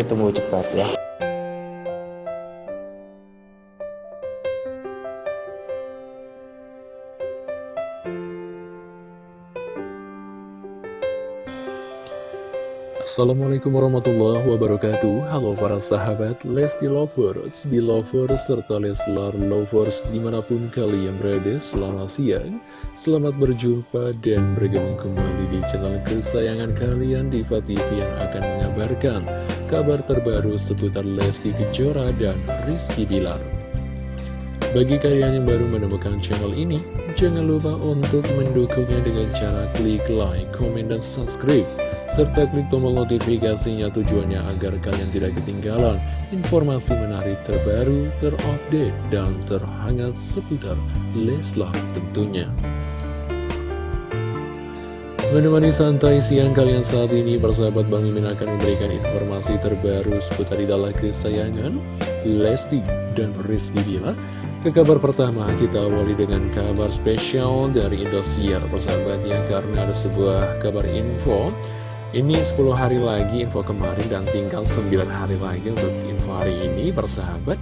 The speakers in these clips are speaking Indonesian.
ditunggu cepat ya. Assalamualaikum warahmatullahi wabarakatuh. Halo para sahabat Lesti Lovers, Belovers, serta Leslar Lovers di mana pun kalian berada Selamat siang, selamat berjumpa dan bergabung kembali di channel kesayangan kalian Diva TV yang akan mengabarkan kabar terbaru seputar Lesti Kejora dan Rizky Bilar bagi kalian yang baru menemukan channel ini, jangan lupa untuk mendukungnya dengan cara klik like, komen, dan subscribe serta klik tombol notifikasinya tujuannya agar kalian tidak ketinggalan informasi menarik terbaru, terupdate, dan terhangat seputar Leslar tentunya. Menemani santai siang kalian saat ini, persahabat Bang Mimin akan memberikan informasi terbaru seputar idola kesayangan Lesti dan Rizky Bilar. Ke kabar pertama, kita awali dengan kabar spesial dari Indosiar, persahabatnya, karena ada sebuah kabar info. Ini 10 hari lagi info kemarin dan tinggal 9 hari lagi untuk info hari ini persahabat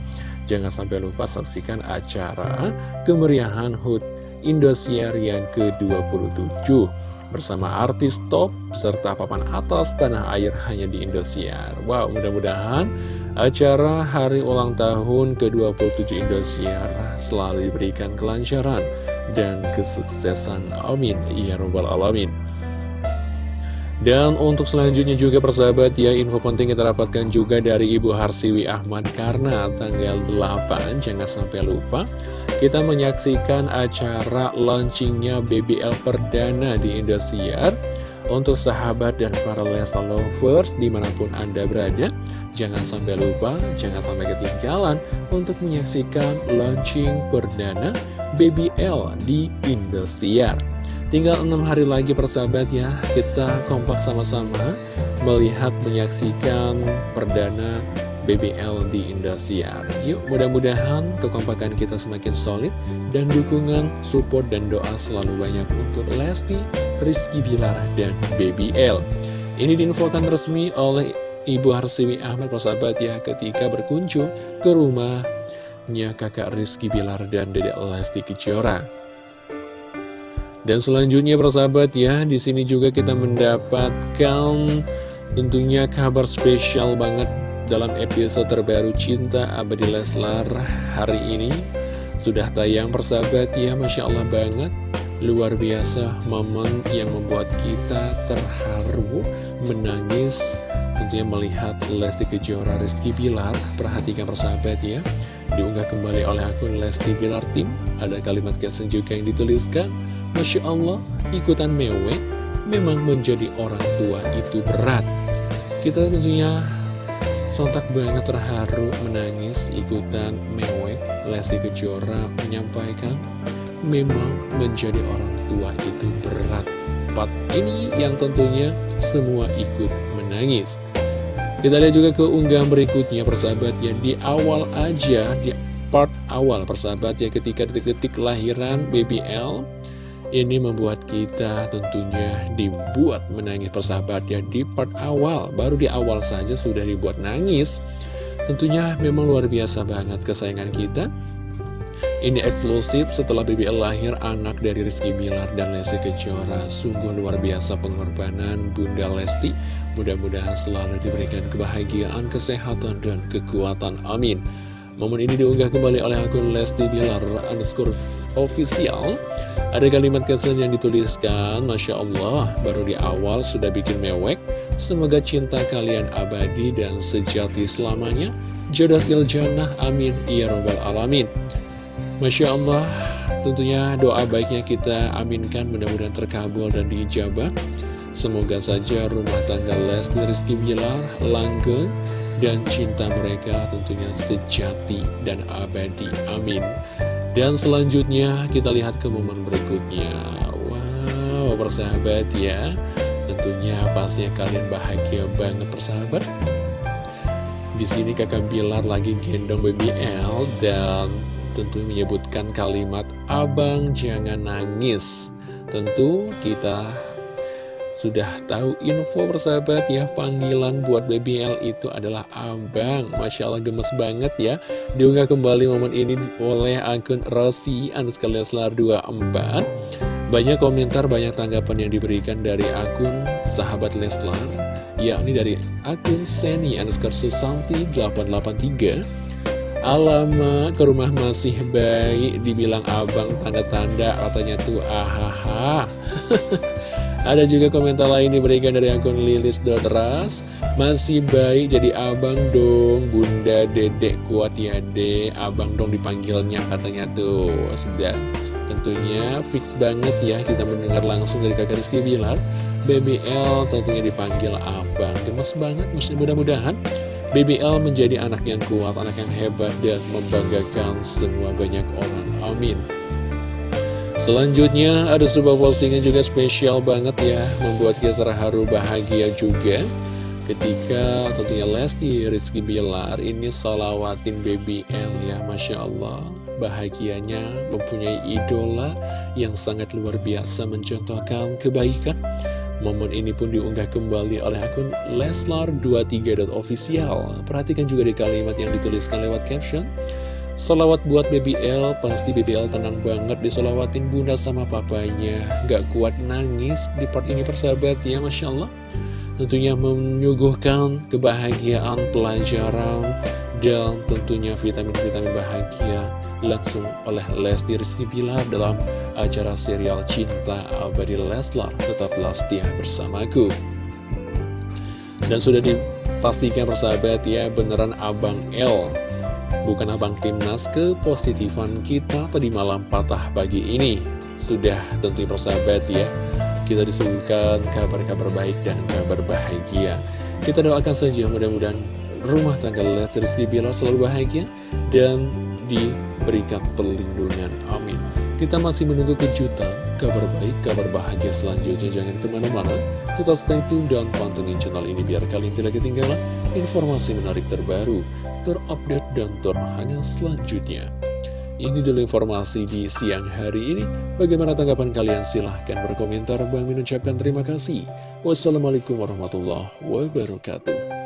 Jangan sampai lupa saksikan acara kemeriahan HUT Indosiar yang ke-27 Bersama artis top serta papan atas tanah air hanya di Indosiar. Wow mudah-mudahan acara hari ulang tahun ke-27 Indosiar selalu diberikan kelancaran dan kesuksesan. Amin. Ya Rabbal Alamin dan untuk selanjutnya juga persahabat ya info penting kita dapatkan juga dari Ibu Harsiwi Ahmad. Karena tanggal 8 jangan sampai lupa kita menyaksikan acara launchingnya BBL perdana di Indosiar. Untuk sahabat dan para Lesa Lovers di mana pun Anda berada jangan sampai lupa, jangan sampai ketinggalan untuk menyaksikan launching perdana BBL di Indosiar Tinggal enam hari lagi persahabat ya, kita kompak sama-sama melihat menyaksikan perdana BBL di Indosiar. Yuk mudah-mudahan kekompakan kita semakin solid dan dukungan, support, dan doa selalu banyak untuk Lesti, Rizky Bilar, dan BBL. Ini diinfokan resmi oleh Ibu Harsiwi Ahmad persahabat ya ketika berkunjung ke rumahnya kakak Rizky Bilar dan dedek Lesti Kejora. Dan selanjutnya persahabat ya, di sini juga kita mendapatkan tentunya kabar spesial banget dalam episode terbaru Cinta Abadi Leslar hari ini. Sudah tayang persahabat ya, Masya Allah banget. Luar biasa momen yang membuat kita terharu, menangis, tentunya melihat Lesti Kejora Rizky Bilar. Perhatikan persahabat ya, diunggah kembali oleh akun Lesti Bilar Tim. Ada kalimat caption juga yang dituliskan. Masya Allah, ikutan mewek memang menjadi orang tua itu berat. Kita tentunya sontak banget terharu menangis ikutan mewek. Lesti Kejora menyampaikan memang menjadi orang tua itu berat. Part ini yang tentunya semua ikut menangis. Kita lihat juga ke unggahan berikutnya persahabat ya di awal aja di part awal persahabat ya ketika detik-detik lahiran BBL ini membuat kita tentunya dibuat menangis persahabat ya di part awal. Baru di awal saja sudah dibuat nangis. Tentunya memang luar biasa banget kesayangan kita. Ini eksklusif setelah BBL lahir anak dari Rizky Bilar dan Lesti Kejora. Sungguh luar biasa pengorbanan Bunda Lesti. Mudah-mudahan selalu diberikan kebahagiaan, kesehatan, dan kekuatan. Amin. Momen ini diunggah kembali oleh akun Lesti Bilar underscore official ada kalimat caption yang dituliskan, Masya Allah, baru di awal sudah bikin mewek. Semoga cinta kalian abadi dan sejati selamanya. Jodohil jannah, amin, ya robbal alamin. Masya Allah, tentunya doa baiknya kita aminkan mudah-mudahan terkabul dan diijabah. Semoga saja rumah tangga Lesti Rizky Bilar langgeng dan cinta mereka tentunya sejati dan abadi. Amin. Dan selanjutnya kita lihat ke momen berikutnya. Wow persahabat ya. Tentunya pastinya kalian bahagia banget persahabat. Di sini kakak Bilar lagi gendong BBL dan tentu menyebutkan kalimat Abang jangan nangis. Tentu kita sudah tahu info persahabat ya Panggilan buat BBL itu adalah abang. Masya Allah gemes banget ya. Diunggah kembali momen ini oleh akun Rossi Anuska Leslar 24 Banyak komentar, banyak tanggapan yang diberikan dari akun sahabat Leslar Yakni dari akun Seni Anuskar Susanti 883 Alamak, ke rumah masih baik, dibilang abang tanda-tanda katanya tuh ahaha Ada juga komentar lain diberikan dari akun lilis.ras Masih baik jadi abang dong Bunda dedek kuat ya dek. Abang dong dipanggilnya katanya tuh. Sudah. Tentunya fix banget ya Kita mendengar langsung dari kakak Rizky Bilar. BBL tentunya dipanggil abang. Gemes banget mudah-mudahan BBL menjadi anak yang kuat, anak yang hebat dan membanggakan semua banyak orang. Amin. Selanjutnya ada sebuah postingan juga spesial banget ya Membuat kita terharu bahagia juga. Ketika tentunya Lesti Rizky Bilar ini solawatin BBL ya Masya Allah. Bahagianya mempunyai idola yang sangat luar biasa mencontohkan kebaikan. Momen ini pun diunggah kembali oleh akun Leslar23.official Perhatikan juga di kalimat yang dituliskan lewat caption Salawat buat BBL, pasti BBL tenang banget disolawatin bunda sama papanya. Gak kuat nangis di part ini persahabat ya Masya Allah. Tentunya menyuguhkan kebahagiaan pelajaran dan tentunya vitamin-vitamin bahagia langsung oleh Lesti Rizky Bilar dalam acara serial Cinta Abadi Leslar. Tetaplah setia bersamaku. Dan sudah dipastikan persahabat ya beneran Abang L bukan abang timnas kepositifan kita tadi malam patah pagi ini? Sudah tentu persahabat ya kita disuguhkan kabar-kabar baik dan kabar bahagia. Kita doakan saja mudah-mudahan rumah tangga Lesti Rizky Bilar selalu bahagia dan diberikan perlindungan. Amin. Kita masih menunggu kejutan kabar baik, kabar bahagia selanjutnya. Jangan ke mana-mana tetap stay tune dan pantengin channel ini biar kalian tidak ketinggalan informasi menarik terbaru terupdate dan terhangat selanjutnya. Ini dulu informasi di siang hari ini. Bagaimana tanggapan kalian? Silahkan berkomentar. Bang mengucapkan terima kasih. Wassalamualaikum warahmatullahi wabarakatuh.